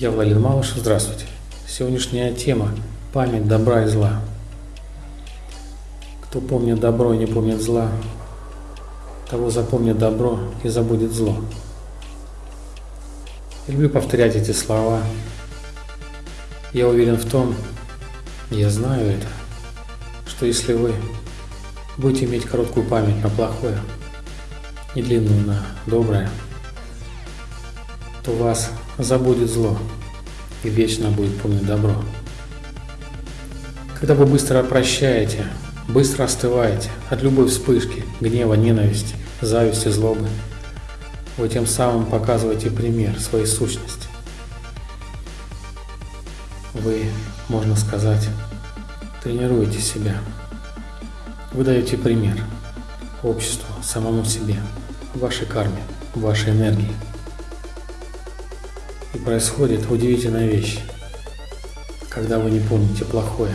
Я Владимир Малышев, здравствуйте. Сегодняшняя тема – память добра и зла. Кто помнит добро и не помнит зла, того запомнит добро и забудет зло. Я люблю повторять эти слова. Я уверен в том, я знаю это, что если вы будете иметь короткую память на плохое и длинную на доброе, то вас забудет зло и вечно будет помнить добро. Когда вы быстро прощаете, быстро остываете от любой вспышки, гнева, ненависти, зависти, злобы, вы тем самым показываете пример своей сущности. Вы, можно сказать, тренируете себя. Вы даете пример обществу, самому себе, вашей карме, вашей энергии. Происходит удивительная вещь. Когда вы не помните плохое,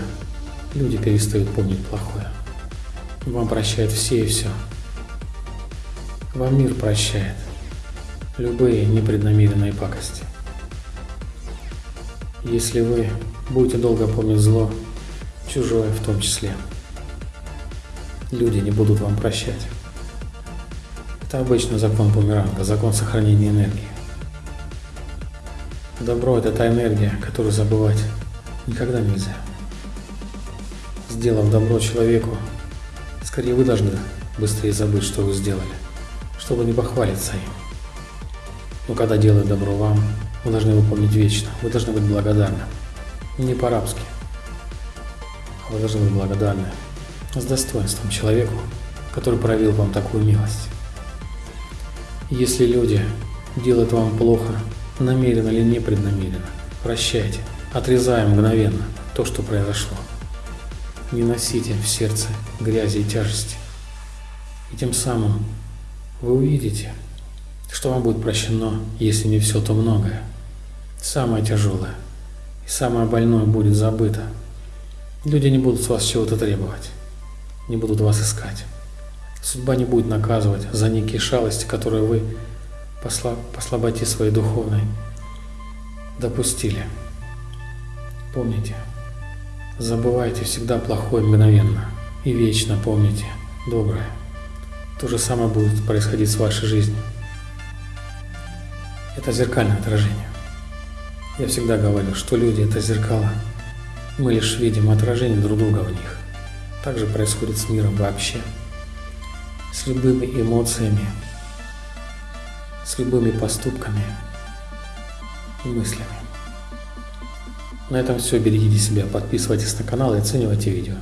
люди перестают помнить плохое. Вам прощают все и все. Вам мир прощает любые непреднамеренные пакости. Если вы будете долго помнить зло, чужое в том числе, люди не будут вам прощать. Это обычный закон бумеранга, закон сохранения энергии. Добро – это та энергия, которую забывать никогда нельзя. Сделав добро человеку, скорее вы должны быстрее забыть, что вы сделали, чтобы не похвалиться им. Но когда делают добро вам, вы должны его помнить вечно, вы должны быть благодарны. Не по-рабски, а вы должны быть благодарны с достоинством человеку, который проявил вам такую милость. Если люди делают вам плохо, намеренно или непреднамеренно. Прощайте, отрезаем мгновенно то, что произошло. Не носите в сердце грязи и тяжести. И тем самым вы увидите, что вам будет прощено, если не все, то многое. Самое тяжелое и самое больное будет забыто. Люди не будут с вас чего-то требовать, не будут вас искать. Судьба не будет наказывать за некие шалости, которые вы по слаботе своей духовной допустили. Помните, забывайте всегда плохое мгновенно и вечно помните доброе. То же самое будет происходить с вашей жизнью. Это зеркальное отражение. Я всегда говорю, что люди – это зеркала. Мы лишь видим отражение друг друга в них. Так же происходит с миром вообще. С любыми эмоциями, с любыми поступками и мыслями. На этом все. Берегите себя, подписывайтесь на канал и оценивайте видео.